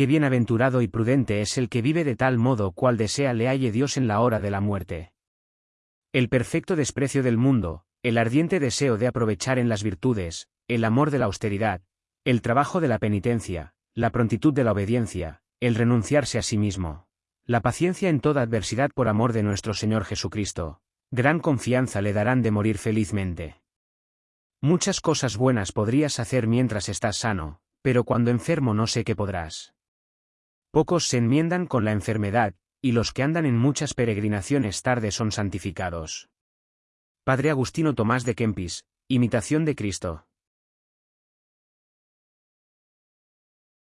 Qué bienaventurado y prudente es el que vive de tal modo cual desea le halle Dios en la hora de la muerte. El perfecto desprecio del mundo, el ardiente deseo de aprovechar en las virtudes, el amor de la austeridad, el trabajo de la penitencia, la prontitud de la obediencia, el renunciarse a sí mismo, la paciencia en toda adversidad por amor de nuestro Señor Jesucristo, gran confianza le darán de morir felizmente. Muchas cosas buenas podrías hacer mientras estás sano, pero cuando enfermo no sé qué podrás. Pocos se enmiendan con la enfermedad, y los que andan en muchas peregrinaciones tarde son santificados. Padre Agustino Tomás de Kempis, Imitación de Cristo.